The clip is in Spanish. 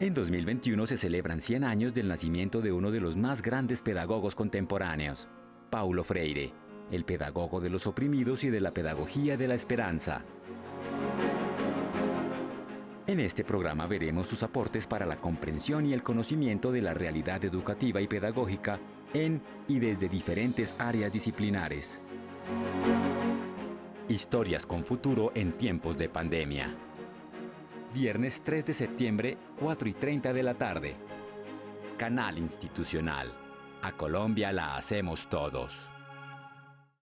En 2021 se celebran 100 años del nacimiento de uno de los más grandes pedagogos contemporáneos, Paulo Freire, el pedagogo de los oprimidos y de la pedagogía de la esperanza. En este programa veremos sus aportes para la comprensión y el conocimiento de la realidad educativa y pedagógica en y desde diferentes áreas disciplinares. Historias con futuro en tiempos de pandemia. Viernes 3 de septiembre, 4 y 30 de la tarde. Canal Institucional. A Colombia la hacemos todos.